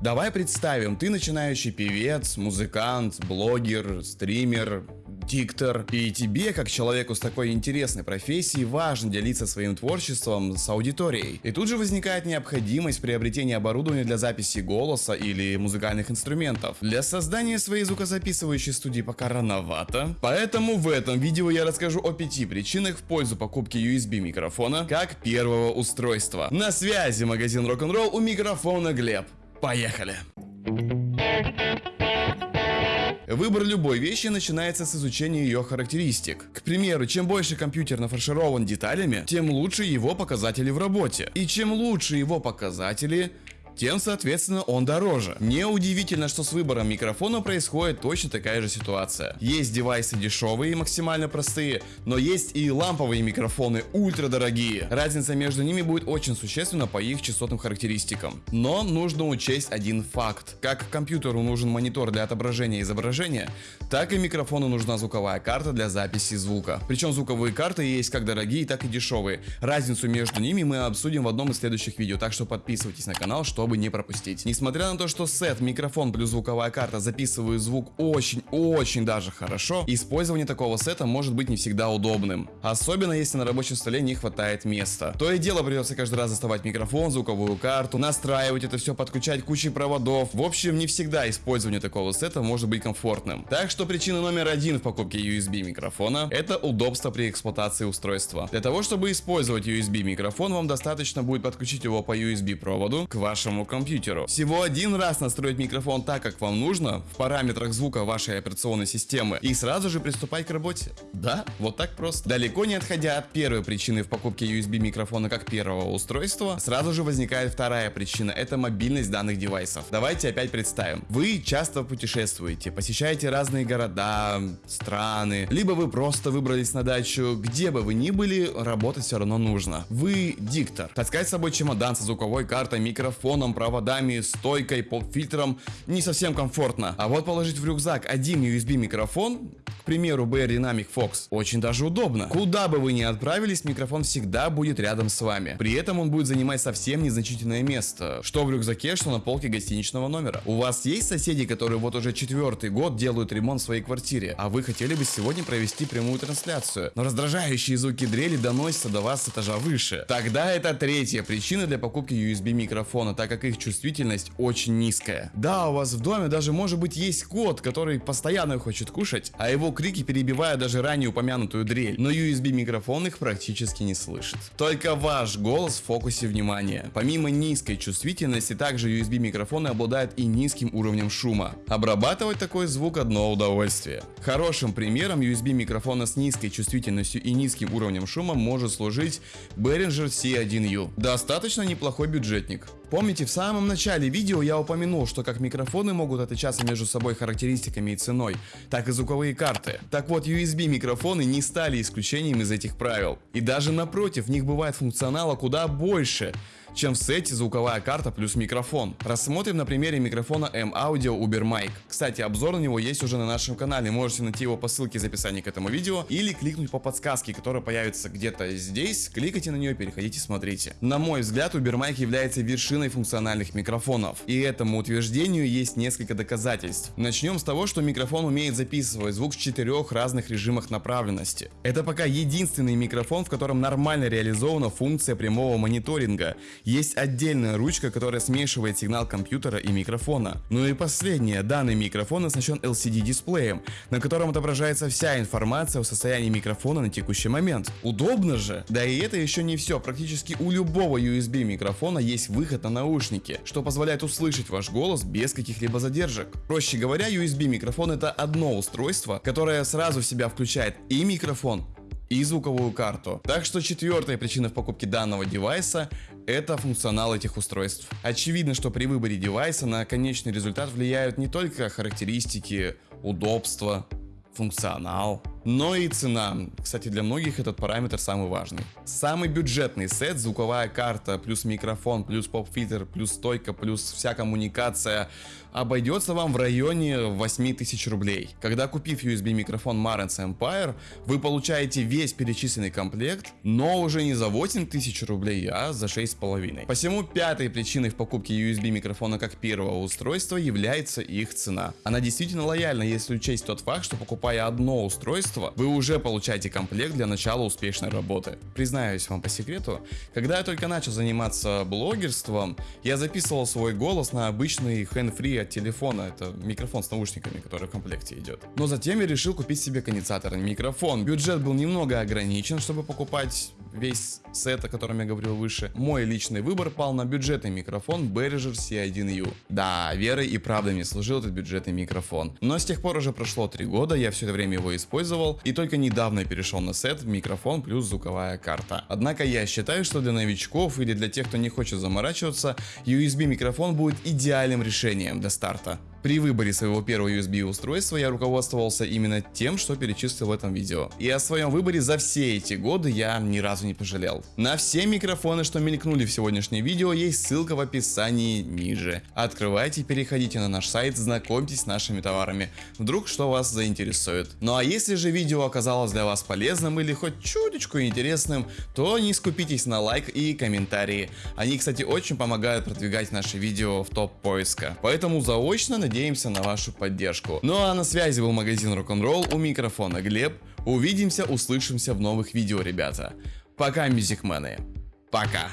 Давай представим, ты начинающий певец, музыкант, блогер, стример, диктор. И тебе, как человеку с такой интересной профессией, важно делиться своим творчеством с аудиторией. И тут же возникает необходимость приобретения оборудования для записи голоса или музыкальных инструментов. Для создания своей звукозаписывающей студии пока рановато. Поэтому в этом видео я расскажу о пяти причинах в пользу покупки USB микрофона как первого устройства. На связи магазин Rock'n'Roll у микрофона Глеб. Поехали! Выбор любой вещи начинается с изучения ее характеристик. К примеру, чем больше компьютер нафарширован деталями, тем лучше его показатели в работе. И чем лучше его показатели, тем, соответственно, он дороже. Неудивительно, что с выбором микрофона происходит точно такая же ситуация. Есть девайсы дешевые и максимально простые, но есть и ламповые микрофоны ультра дорогие. Разница между ними будет очень существенна по их частотным характеристикам. Но нужно учесть один факт. Как компьютеру нужен монитор для отображения изображения, так и микрофону нужна звуковая карта для записи звука. Причем звуковые карты есть как дорогие, так и дешевые. Разницу между ними мы обсудим в одном из следующих видео, так что подписывайтесь на канал, чтобы чтобы не пропустить. Несмотря на то, что сет, микрофон плюс звуковая карта записывают звук очень-очень даже хорошо, использование такого сета может быть не всегда удобным. Особенно если на рабочем столе не хватает места. То и дело придется каждый раз доставать микрофон, звуковую карту, настраивать это все, подключать кучей проводов. В общем, не всегда использование такого сета может быть комфортным. Так что причина номер один в покупке USB микрофона это удобство при эксплуатации устройства. Для того, чтобы использовать USB микрофон, вам достаточно будет подключить его по USB проводу к вашему вашему компьютеру. Всего один раз настроить микрофон так, как вам нужно, в параметрах звука вашей операционной системы, и сразу же приступать к работе. Да, вот так просто. Далеко не отходя от первой причины в покупке USB микрофона как первого устройства, сразу же возникает вторая причина, это мобильность данных девайсов. Давайте опять представим. Вы часто путешествуете, посещаете разные города, страны, либо вы просто выбрались на дачу, где бы вы ни были, работать все равно нужно. Вы диктор. Таскать с собой чемодан со звуковой картой, микрофоном, телефоном, проводами, стойкой, поп-фильтром не совсем комфортно. А вот положить в рюкзак один USB микрофон, примеру BR Dynamic Fox, очень даже удобно. Куда бы вы ни отправились, микрофон всегда будет рядом с вами. При этом он будет занимать совсем незначительное место, что в рюкзаке, что на полке гостиничного номера. У вас есть соседи, которые вот уже четвертый год делают ремонт в своей квартире, а вы хотели бы сегодня провести прямую трансляцию, но раздражающие звуки дрели доносятся до вас с этажа выше. Тогда это третья причина для покупки USB микрофона, так как их чувствительность очень низкая. Да, у вас в доме даже может быть есть кот, который постоянно хочет кушать, а его крики перебивают даже ранее упомянутую дрель, но USB микрофон их практически не слышит. Только ваш голос в фокусе внимания. Помимо низкой чувствительности, также USB микрофоны обладают и низким уровнем шума. Обрабатывать такой звук одно удовольствие. Хорошим примером USB микрофона с низкой чувствительностью и низким уровнем шума может служить Behringer C1U. Достаточно неплохой бюджетник. Помните, в самом начале видео я упомянул, что как микрофоны могут отличаться между собой характеристиками и ценой, так и звуковые карты. Так вот, USB микрофоны не стали исключением из этих правил. И даже напротив, в них бывает функционала куда больше чем в сете звуковая карта плюс микрофон. Рассмотрим на примере микрофона M-Audio Uber Mic. Кстати, обзор на него есть уже на нашем канале, можете найти его по ссылке в описании к этому видео или кликнуть по подсказке, которая появится где-то здесь, кликайте на нее, переходите, смотрите. На мой взгляд, Uber Mic является вершиной функциональных микрофонов, и этому утверждению есть несколько доказательств. Начнем с того, что микрофон умеет записывать звук в четырех разных режимах направленности. Это пока единственный микрофон, в котором нормально реализована функция прямого мониторинга есть отдельная ручка, которая смешивает сигнал компьютера и микрофона. Ну и последнее, данный микрофон оснащен LCD дисплеем, на котором отображается вся информация о состоянии микрофона на текущий момент. Удобно же? Да и это еще не все, практически у любого USB микрофона есть выход на наушники, что позволяет услышать ваш голос без каких-либо задержек. Проще говоря, USB микрофон это одно устройство, которое сразу в себя включает и микрофон, и звуковую карту. Так что четвертая причина в покупке данного девайса это функционал этих устройств. Очевидно, что при выборе девайса на конечный результат влияют не только характеристики, удобство, функционал, но и цена. Кстати, для многих этот параметр самый важный. Самый бюджетный сет, звуковая карта, плюс микрофон, плюс поп-фильтр, плюс стойка, плюс вся коммуникация, обойдется вам в районе 8000 рублей. Когда купив USB микрофон Marantz Empire, вы получаете весь перечисленный комплект, но уже не за 8000 рублей, а за 6,5. Посему пятой причиной в покупке USB микрофона как первого устройства является их цена. Она действительно лояльна, если учесть тот факт, что покупая одно устройство, вы уже получаете комплект для начала успешной работы. Признаюсь вам по секрету, когда я только начал заниматься блогерством, я записывал свой голос на обычный hand-free от телефона, это микрофон с наушниками, который в комплекте идет. Но затем я решил купить себе конденсаторный микрофон. Бюджет был немного ограничен, чтобы покупать весь сет, о котором я говорил выше. Мой личный выбор пал на бюджетный микрофон Behringer C1U. Да, верой и правдой мне служил этот бюджетный микрофон. Но с тех пор уже прошло 3 года, я все это время его использовал, и только недавно перешел на сет микрофон плюс звуковая карта. Однако я считаю, что для новичков или для тех, кто не хочет заморачиваться, USB микрофон будет идеальным решением для старта. При выборе своего первого USB устройства я руководствовался именно тем, что перечислил в этом видео. И о своем выборе за все эти годы я ни разу не пожалел. На все микрофоны, что мелькнули в сегодняшнем видео, есть ссылка в описании ниже. Открывайте, переходите на наш сайт, знакомьтесь с нашими товарами. Вдруг что вас заинтересует. Ну а если же видео оказалось для вас полезным или хоть чуточку интересным, то не скупитесь на лайк и комментарии. Они, кстати, очень помогают продвигать наши видео в топ поиска. Поэтому заочно надеюсь надеемся на вашу поддержку. Ну а на связи был магазин Рок-н-ролл, у микрофона Глеб. Увидимся, услышимся в новых видео, ребята. Пока, мюзикмены. Пока.